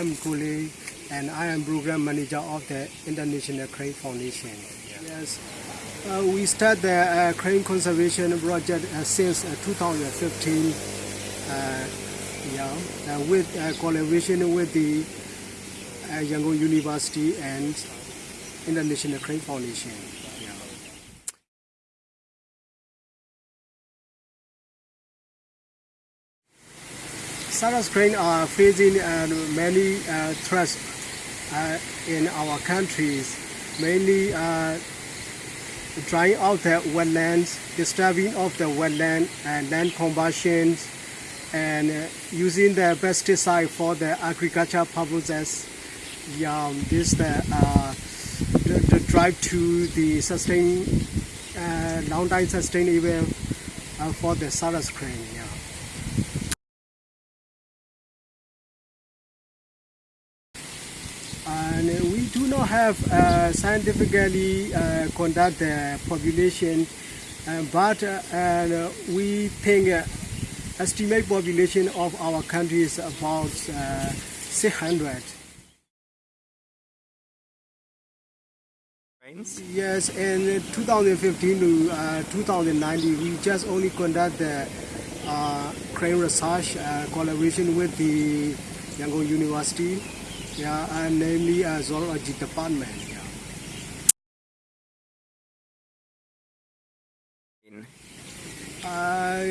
am Kule and I am program manager of the International Crane Foundation. Yes, uh, we start the uh, crane conservation project uh, since uh, 2015. Uh, yeah, uh, with collaboration with the Yangon University and International Crane Foundation. Crane are facing uh, many uh, threats uh, in our countries, mainly uh, drying out the wetlands, disturbing of the wetland and land combustions, and uh, using the pesticide for the agricultural purposes. Yeah, this the, uh, the, the drive to the sustain, uh, long time sustainable for the crane. Yeah. We do not have uh, scientifically uh, conduct the population, uh, but we think uh, estimate population of our country is about uh, 600. Yes, in 2015 to uh, 2019, we just only conduct the uh, crane research uh, collaboration with the Yangon University, yeah, and namely uh, zoology department. Yeah. Uh,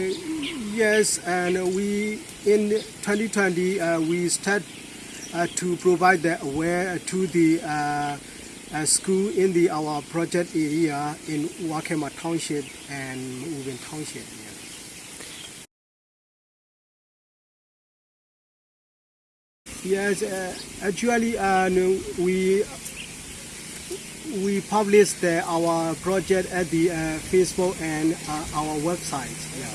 yes, and we in 2020 uh, we start uh, to provide the aware to the uh, uh, school in the our project area in Wakema Township and Ubin Township. Yes, uh, actually, uh, we we publish the, our project at the uh, Facebook and uh, our website. Yeah.